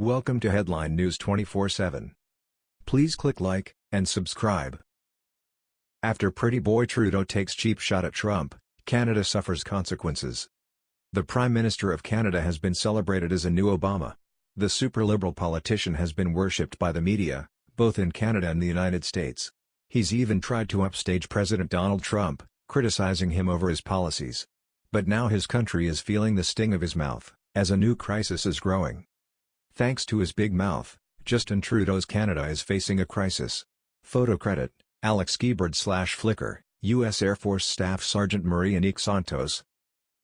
Welcome to Headline News 24/7. Please click like and subscribe. After Pretty Boy Trudeau takes cheap shot at Trump, Canada suffers consequences. The Prime Minister of Canada has been celebrated as a new Obama. The super-liberal politician has been worshipped by the media, both in Canada and the United States. He's even tried to upstage President Donald Trump, criticizing him over his policies. But now his country is feeling the sting of his mouth, as a new crisis is growing. Thanks to his big mouth, Justin Trudeau's Canada is facing a crisis. Photo credit, Alex Guibord slash Flickr, U.S. Air Force Staff Sergeant Marie-Annick Santos.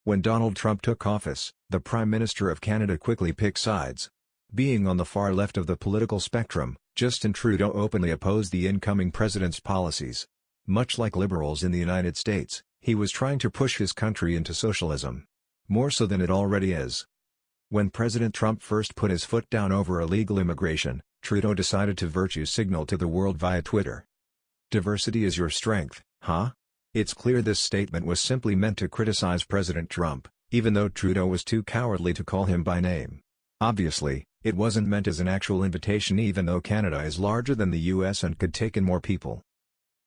When Donald Trump took office, the Prime Minister of Canada quickly picked sides. Being on the far left of the political spectrum, Justin Trudeau openly opposed the incoming president's policies. Much like liberals in the United States, he was trying to push his country into socialism. More so than it already is. When President Trump first put his foot down over illegal immigration, Trudeau decided to virtue signal to the world via Twitter. Diversity is your strength, huh? It's clear this statement was simply meant to criticize President Trump, even though Trudeau was too cowardly to call him by name. Obviously, it wasn't meant as an actual invitation even though Canada is larger than the US and could take in more people.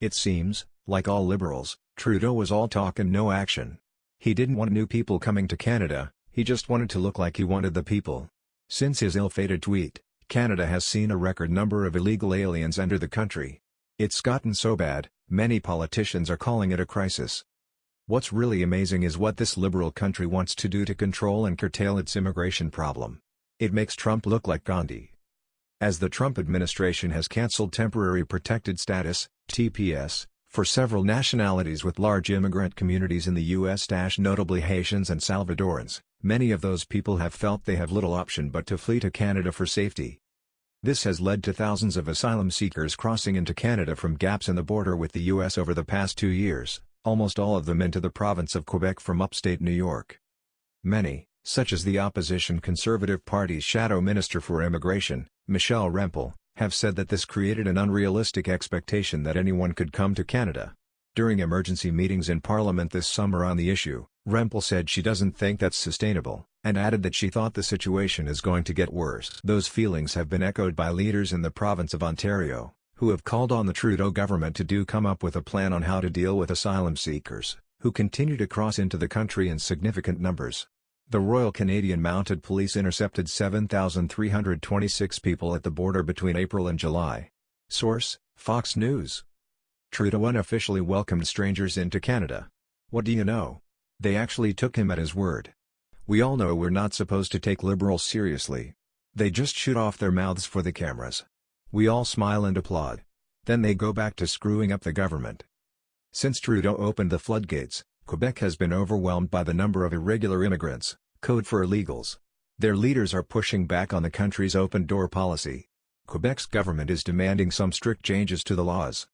It seems, like all liberals, Trudeau was all talk and no action. He didn't want new people coming to Canada, he just wanted to look like he wanted the people. Since his ill-fated tweet, Canada has seen a record number of illegal aliens enter the country. It's gotten so bad, many politicians are calling it a crisis. What's really amazing is what this liberal country wants to do to control and curtail its immigration problem. It makes Trump look like Gandhi. As the Trump administration has cancelled temporary protected status, TPS, for several nationalities with large immigrant communities in the U.S. notably Haitians and Salvadorans, Many of those people have felt they have little option but to flee to Canada for safety. This has led to thousands of asylum seekers crossing into Canada from gaps in the border with the U.S. over the past two years, almost all of them into the province of Quebec from upstate New York. Many, such as the opposition Conservative Party's Shadow Minister for Immigration, Michelle Rempel, have said that this created an unrealistic expectation that anyone could come to Canada. During emergency meetings in Parliament this summer on the issue, Rempel said she doesn't think that's sustainable, and added that she thought the situation is going to get worse. Those feelings have been echoed by leaders in the province of Ontario, who have called on the Trudeau government to do come up with a plan on how to deal with asylum seekers, who continue to cross into the country in significant numbers. The Royal Canadian Mounted Police intercepted 7,326 people at the border between April and July. Source, Fox News. Trudeau unofficially welcomed strangers into Canada. What do you know? They actually took him at his word. We all know we're not supposed to take liberals seriously. They just shoot off their mouths for the cameras. We all smile and applaud. Then they go back to screwing up the government. Since Trudeau opened the floodgates, Quebec has been overwhelmed by the number of irregular immigrants, code for illegals. Their leaders are pushing back on the country's open-door policy. Quebec's government is demanding some strict changes to the laws.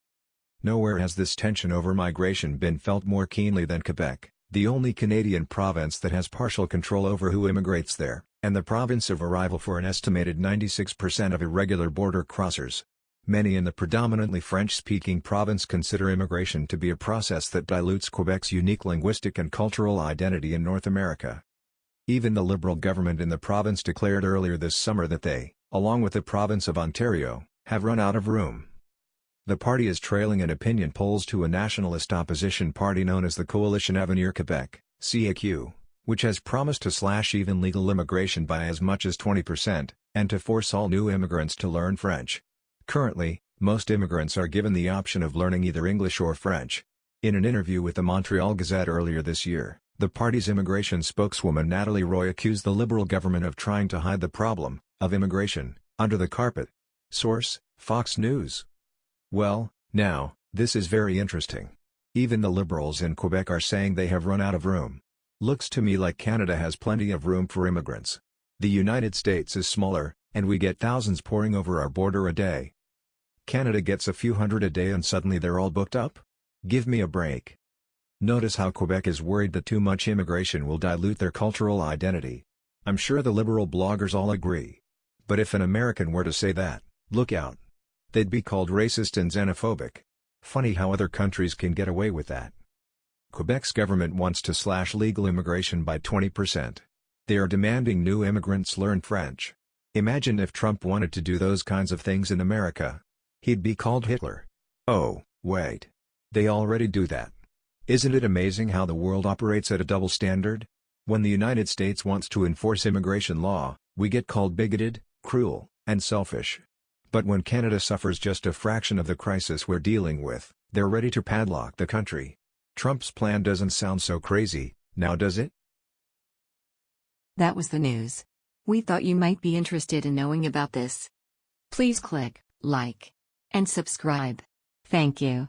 Nowhere has this tension over migration been felt more keenly than Quebec, the only Canadian province that has partial control over who immigrates there, and the province of arrival for an estimated 96% of irregular border crossers. Many in the predominantly French-speaking province consider immigration to be a process that dilutes Quebec's unique linguistic and cultural identity in North America. Even the Liberal government in the province declared earlier this summer that they, along with the province of Ontario, have run out of room. The party is trailing in opinion polls to a nationalist opposition party known as the Coalition Avenir Québec CAQ, which has promised to slash even legal immigration by as much as 20%, and to force all new immigrants to learn French. Currently, most immigrants are given the option of learning either English or French. In an interview with the Montreal Gazette earlier this year, the party's immigration spokeswoman Nathalie Roy accused the Liberal government of trying to hide the problem, of immigration, under the carpet. Source, Fox News. Well, now, this is very interesting. Even the Liberals in Quebec are saying they have run out of room. Looks to me like Canada has plenty of room for immigrants. The United States is smaller, and we get thousands pouring over our border a day. Canada gets a few hundred a day and suddenly they're all booked up? Give me a break. Notice how Quebec is worried that too much immigration will dilute their cultural identity. I'm sure the liberal bloggers all agree. But if an American were to say that, look out. They'd be called racist and xenophobic. Funny how other countries can get away with that. Quebec's government wants to slash legal immigration by 20%. They are demanding new immigrants learn French. Imagine if Trump wanted to do those kinds of things in America. He'd be called Hitler. Oh, wait. They already do that. Isn't it amazing how the world operates at a double standard? When the United States wants to enforce immigration law, we get called bigoted, cruel, and selfish. But when Canada suffers just a fraction of the crisis we're dealing with, they're ready to padlock the country. Trump's plan doesn't sound so crazy, now does it? That was the news. We thought you might be interested in knowing about this. Please click like and subscribe. Thank you.